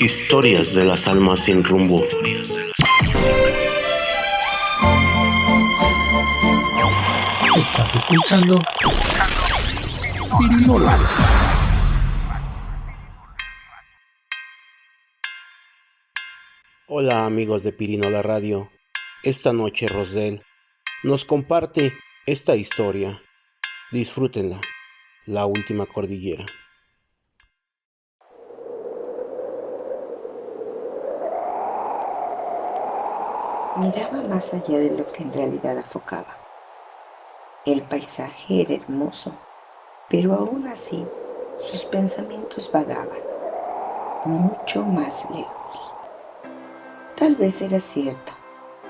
Historias de las almas sin rumbo. Estás escuchando Pirinola. Hola amigos de Pirinola Radio. Esta noche Rosel nos comparte esta historia. Disfrútenla. La última cordillera. Miraba más allá de lo que en realidad afocaba. El paisaje era hermoso, pero aún así sus pensamientos vagaban, mucho más lejos. Tal vez era cierto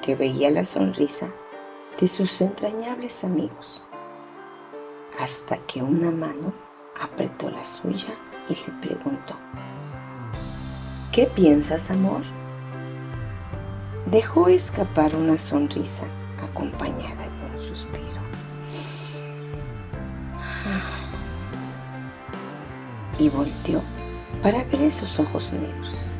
que veía la sonrisa de sus entrañables amigos, hasta que una mano apretó la suya y le preguntó, ¿Qué piensas, amor? Dejó escapar una sonrisa acompañada de un suspiro. Y volteó para ver esos ojos negros.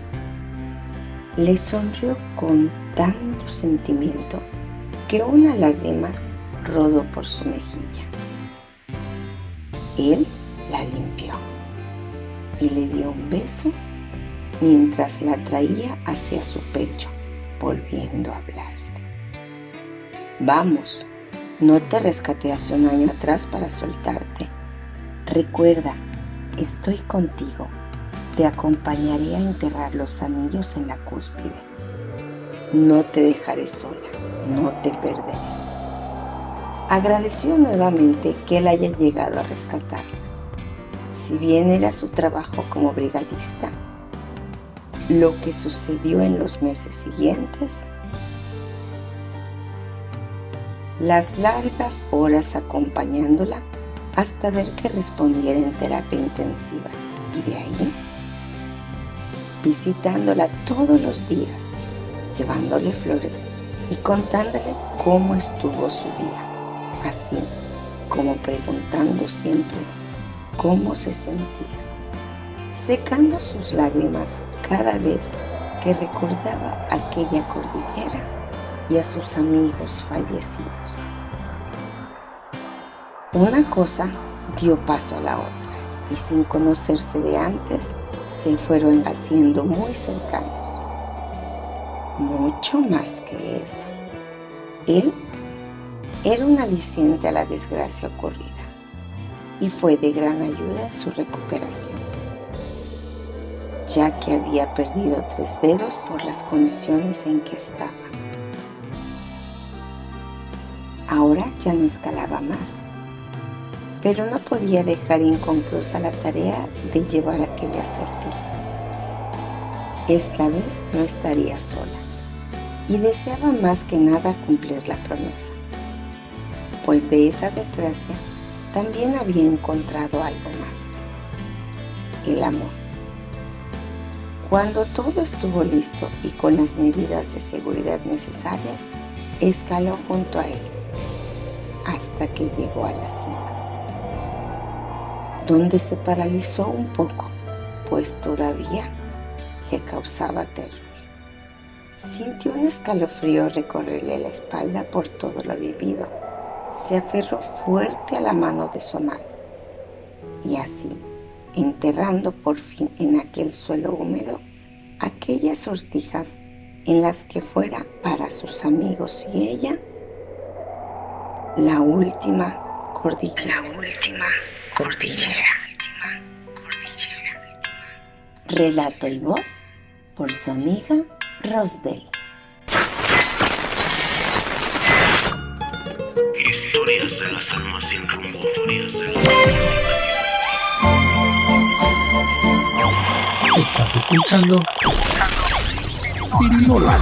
Le sonrió con tanto sentimiento que una lágrima rodó por su mejilla. Él la limpió y le dio un beso mientras la traía hacia su pecho volviendo a hablarle. Vamos, no te rescaté hace un año atrás para soltarte. Recuerda, estoy contigo. Te acompañaré a enterrar los anillos en la cúspide. No te dejaré sola, no te perderé. Agradeció nuevamente que él haya llegado a rescatarla. Si bien era su trabajo como brigadista, lo que sucedió en los meses siguientes, las largas horas acompañándola hasta ver que respondiera en terapia intensiva. Y de ahí visitándola todos los días, llevándole flores y contándole cómo estuvo su día, así como preguntando siempre cómo se sentía secando sus lágrimas cada vez que recordaba aquella cordillera y a sus amigos fallecidos. Una cosa dio paso a la otra y sin conocerse de antes se fueron haciendo muy cercanos. Mucho más que eso. Él era un aliciente a la desgracia ocurrida y fue de gran ayuda en su recuperación ya que había perdido tres dedos por las condiciones en que estaba. Ahora ya no escalaba más, pero no podía dejar inconclusa la tarea de llevar aquella sortija. Esta vez no estaría sola y deseaba más que nada cumplir la promesa, pues de esa desgracia también había encontrado algo más, el amor. Cuando todo estuvo listo y con las medidas de seguridad necesarias, escaló junto a él hasta que llegó a la cima, donde se paralizó un poco, pues todavía le causaba terror. Sintió un escalofrío recorrerle la espalda por todo lo vivido. Se aferró fuerte a la mano de su amado y así enterrando por fin en aquel suelo húmedo aquellas sortijas en las que fuera para sus amigos y ella la última cordillera. La última cordillera. Relato y voz por su amiga Rosdell. Historias de las almas sin rumbo. Historias de las almas sin rumbo. Escuchando Pirinola.